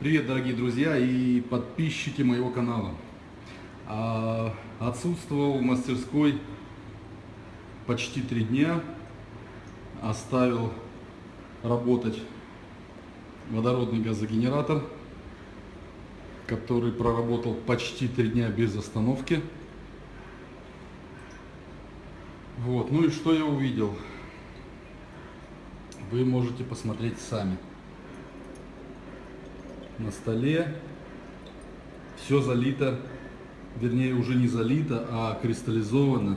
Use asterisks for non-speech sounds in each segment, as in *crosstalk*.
Привет, дорогие друзья и подписчики моего канала. А, Отсутствовал в мастерской почти три дня. Оставил работать водородный газогенератор, который проработал почти три дня без остановки. Вот, ну и что я увидел? Вы можете посмотреть сами на столе. Все залито, вернее уже не залито, а кристаллизовано.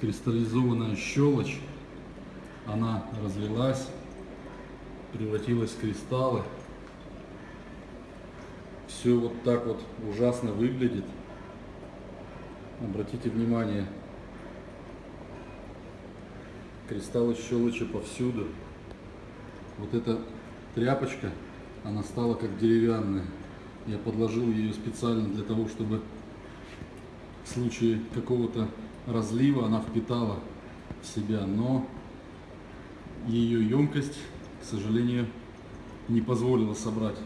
Кристаллизованная щелочь. Она разлилась, превратилась в кристаллы. Все вот так вот ужасно выглядит. Обратите внимание, кристаллы щелочи повсюду. Вот эта тряпочка она стала как деревянная. Я подложил ее специально для того, чтобы в случае какого-то разлива она впитала в себя, но ее емкость, к сожалению, не позволила собрать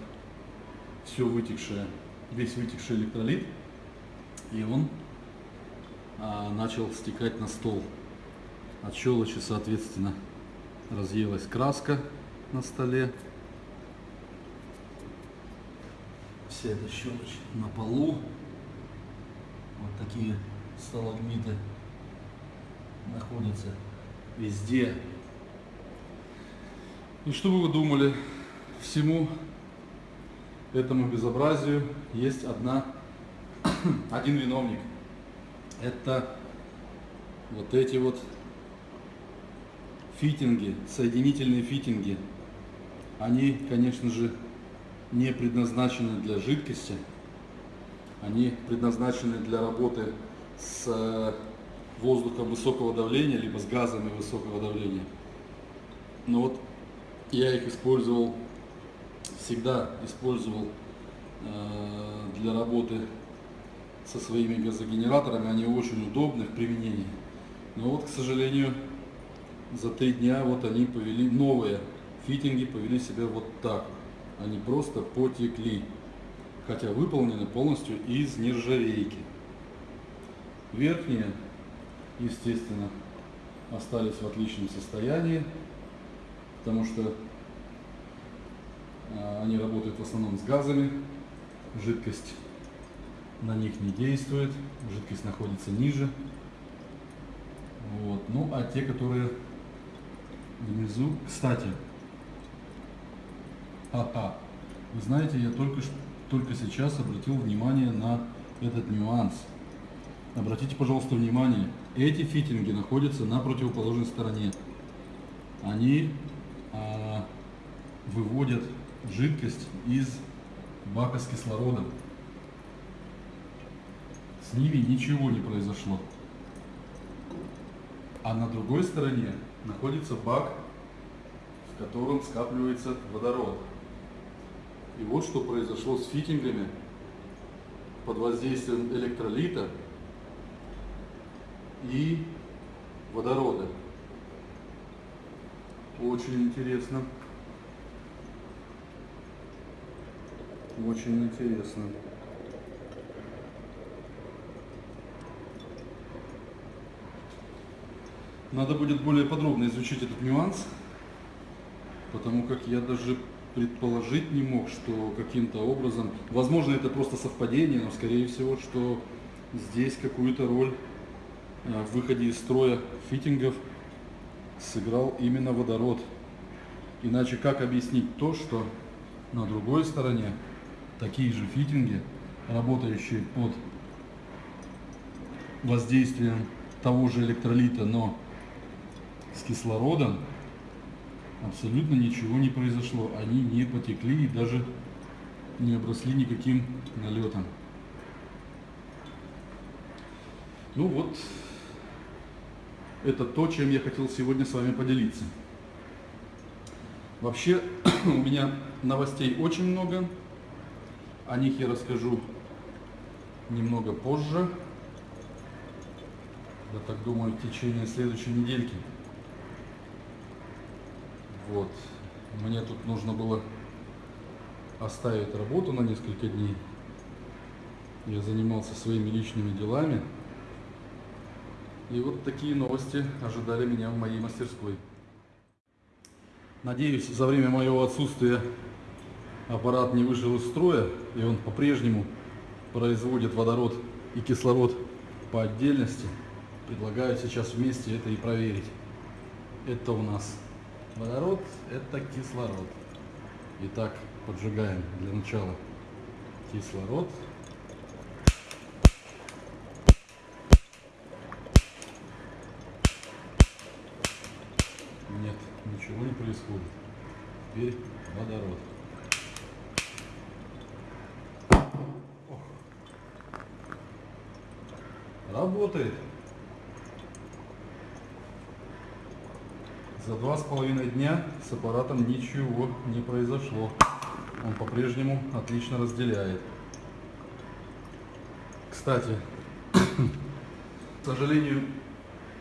все вытекшее, весь вытекший электролит, и он а, начал стекать на стол. От щелочи, соответственно, разъелась краска на столе, вся эта щелочь на полу. Вот такие сталагмиты находятся везде. И что бы вы думали, всему этому безобразию есть одна, *clears throat* один виновник. Это вот эти вот фитинги, соединительные фитинги. Они, конечно же, не предназначены для жидкости, они предназначены для работы с э, воздухом высокого давления, либо с газами высокого давления. Но вот я их использовал, всегда использовал э, для работы со своими газогенераторами, они очень удобны в применении. Но вот, к сожалению, за три дня вот они повели, новые фитинги повели себя вот так они просто потекли, хотя выполнены полностью из нержавейки. Верхние, естественно, остались в отличном состоянии, потому что а, они работают в основном с газами, жидкость на них не действует, жидкость находится ниже. Вот. Ну а те, которые внизу, кстати, ха Вы знаете, я только, только сейчас обратил внимание на этот нюанс. Обратите, пожалуйста, внимание, эти фитинги находятся на противоположной стороне. Они а, выводят жидкость из бака с кислородом. С ними ничего не произошло. А на другой стороне находится бак, в котором скапливается водород. И вот что произошло с фитингами под воздействием электролита и водорода. Очень интересно. Очень интересно. Надо будет более подробно изучить этот нюанс, потому как я даже предположить не мог, что каким-то образом, возможно, это просто совпадение, но скорее всего, что здесь какую-то роль э, в выходе из строя фитингов сыграл именно водород. Иначе как объяснить то, что на другой стороне такие же фитинги, работающие под воздействием того же электролита, но с кислородом, абсолютно ничего не произошло. Они не потекли и даже не обросли никаким налетом. Ну вот, это то, чем я хотел сегодня с вами поделиться. Вообще, *clears throat* у меня новостей очень много. О них я расскажу немного позже. Я так думаю, в течение следующей недельки. Вот. Мне тут нужно было оставить работу на несколько дней. Я занимался своими личными делами. И вот такие новости ожидали меня в моей мастерской. Надеюсь, за время моего отсутствия аппарат не вышел из строя, и он по-прежнему производит водород и кислород по отдельности. Предлагаю сейчас вместе это и проверить. Это у нас водород, это кислород. Итак, поджигаем для начала кислород. Нет, ничего не происходит. Теперь водород. Работает. За два с половиной дня с аппаратом ничего не произошло. Он по-прежнему отлично разделяет. Кстати, к сожалению,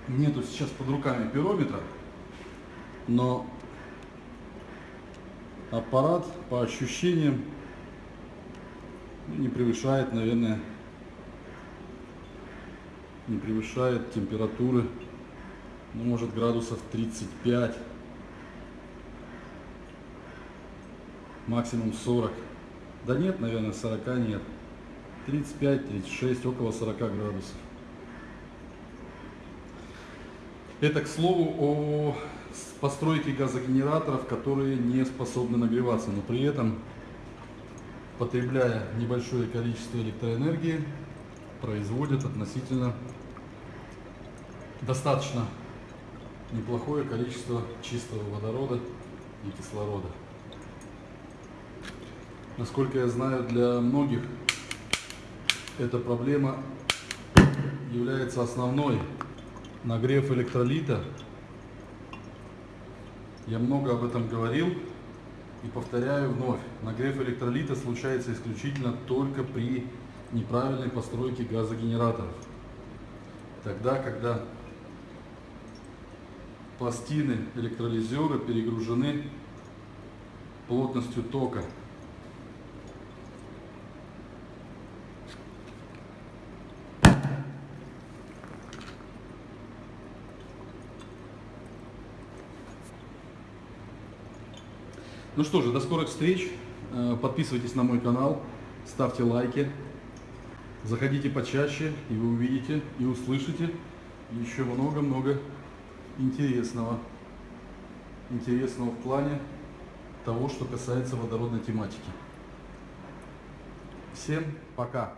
нету сейчас под руками пирометра, но аппарат по ощущениям не превышает, наверное, не превышает температуры ну, может градусов 35, максимум 40. Да нет, наверное, 40 нет. 35, 36, около 40 градусов. Это, к слову, о постройке газогенераторов, которые не способны нагреваться, но при этом, потребляя небольшое количество электроэнергии, производят относительно достаточно неплохое количество чистого водорода и кислорода. Насколько я знаю, для многих эта проблема является основной. Нагрев электролита. Я много об этом говорил и повторяю вновь. Нагрев электролита случается исключительно только при неправильной постройке газогенераторов. Тогда, когда пластины электролизера перегружены плотностью тока. Ну что же, до скорых встреч. Э, подписывайтесь на мой канал, ставьте лайки, заходите почаще, и вы увидите и услышите еще много-много интересного. Интересного в плане того, что касается водородной тематики. Всем пока!